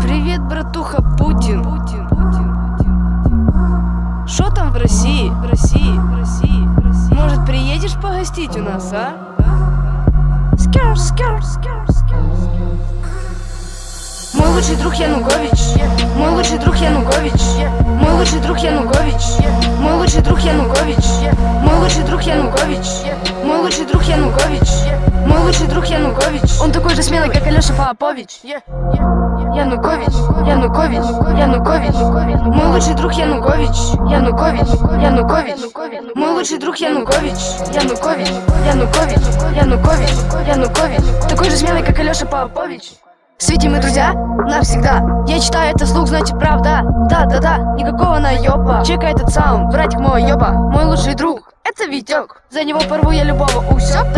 Привет, братуха Путин. Что там в России? В России, в России. Может, приедешь погостить у нас, а? Скер, скер, скер, скер, скер. Мой лучший друг Янукович. Мой лучший друг Янукович. Мой лучший друг Янукович. Мой лучший друг Янукович. Мой лучший друг Янукович. Мой лучший друг Янукович. Мой лучший друг Янукович. Он такой же смелый, как Алеша Попович. Янукович, Янукович, Янукович. Мой лучший друг Янукович. Янукович, Янукович. Мой лучший друг Янукович. Янукович, Янукович, Янукович, Янукович Такой же смелый, как Алеша Попович Свети мы друзья навсегда. Я читаю это слух, значит правда. Да-да-да, никакого наёба. Чека этот саунд, братик мой ёба. Мой лучший друг это Витек За него порву я любого усё Да все,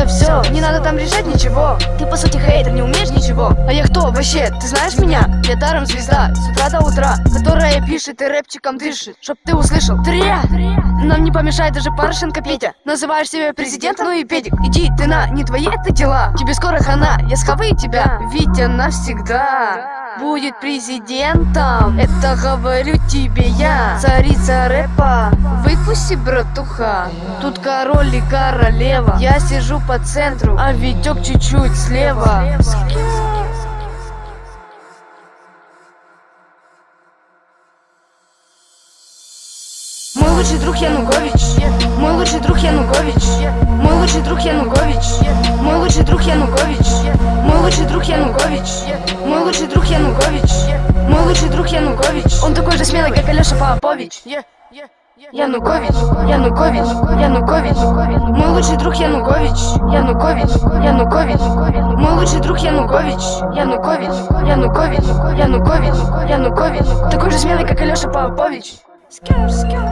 решать ничего. Ты по сути хейтер, не умеешь ничего. А я кто вообще, ты знаешь меня? Я даром звезда, с утра до утра Которая пишет и рэпчиком дышит. Чтоб ты услышал, тря! Нам не помешает даже Порошенко Петя. Называешь себя президентом, ну и педик. Иди ты на, не твои это дела. Тебе скоро хана, я схаваю тебя. Витя навсегда будет президентом. Это говорю тебе я, царица рэпа. Выпусти, братуха, тут король и королева. Я сижу по центру, а Витек чуть-чуть слева. Мой лучший друг Янукович. Мой лучший друг Янукович. Мой лучший друг Янукович. Мой лучший друг Янукович. Мой лучший друг Янукович. Мой лучший друг Янукович. Мой лучший друг Янукович. Он такой же смелый, как Алеша Попович. Янукович, Янукович, Янукович. Мой лучший друг Янукович. Янукович, Янукович. Мой лучший друг Янукович. Янукович, Янукович, Янукович, Янукович. Такой же смелый, как Алеша Попович. Скар, скар